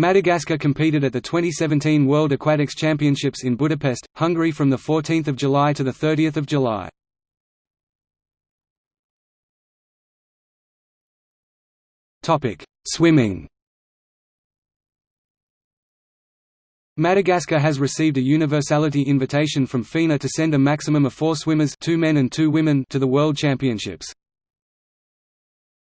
Madagascar competed at the 2017 World Aquatics Championships in Budapest, Hungary from 14 July to 30 July. Swimming Madagascar has received a universality invitation from FINA to send a maximum of four swimmers two men and two women to the World Championships.